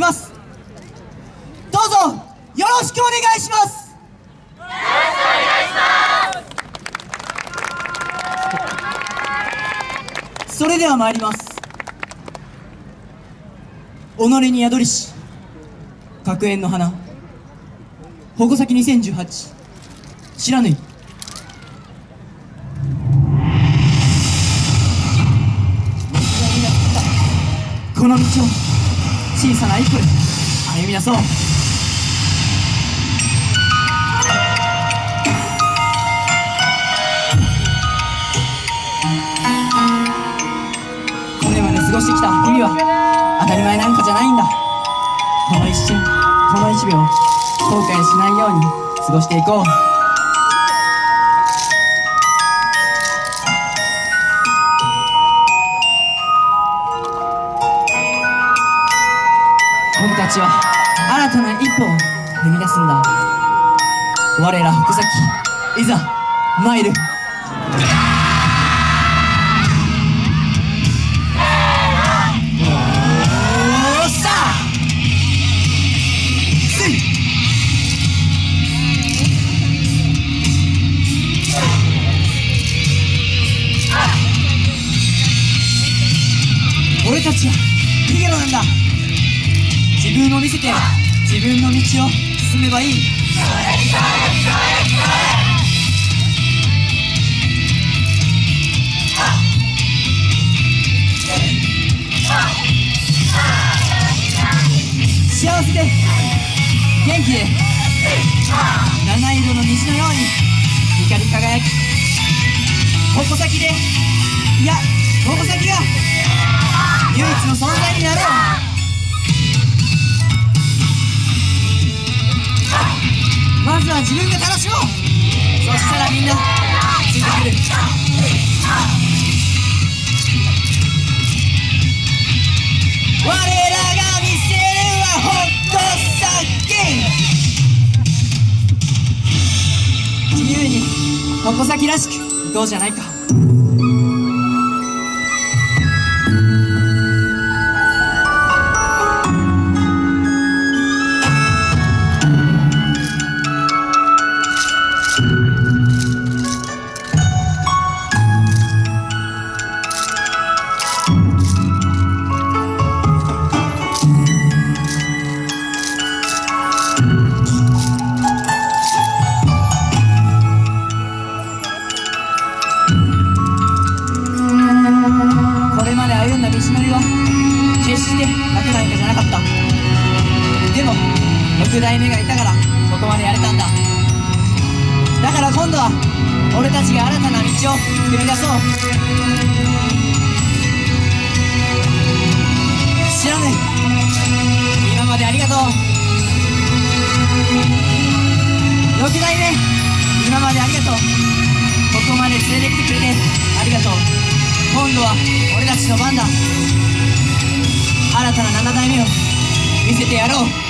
きます。どうぞよろしくお願いします。それでは参ります。己に宿りし角縁の花。矛先2018知らぬ。いこの道を。小さな一歩で歩み出そう。これまで過ごしてきた日々は当たり前なんかじゃないんだ。この一瞬この一秒後悔しないように過ごしていこう。ちは新たな一歩を踏み出すんだ。我ら福崎いざ参る。おーさあ俺たちはヒゲロなんだ 自分を見せて自分の道を進めばいい。幸せで元気で七色の虹のように光り輝き矛先でいや矛先が唯一の存在になろう。は自分が楽しもう。そしたらみんなついてくる我らが見せるはほっと先自由に矛先らしく行こうじゃないか。6代目がいたからここまでやれたんだ。だから今度は俺たちが新たな道を作り出そう。知らない今までありがとう。6代目今までありがとう。ここまで連れてきてくれてありがとう。今度は俺たちの番だ。新たな7代目を見せてやろう。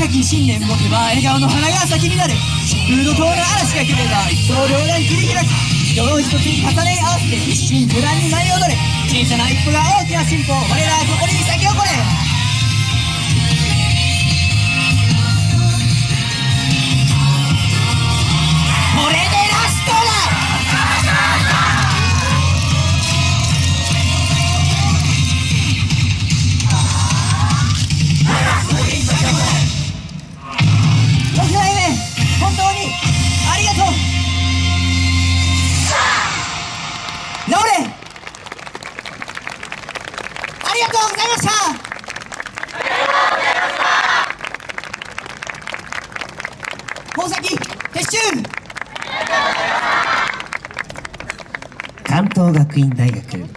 高き信念持てば笑顔の花が咲き乱れフード島の嵐が来れば一刀両断切り開く人を一つに重ね合わせて一心不乱に舞い踊れ。小さな一歩が大きな進歩。我らとうございました。宝石撤収関東学院大学。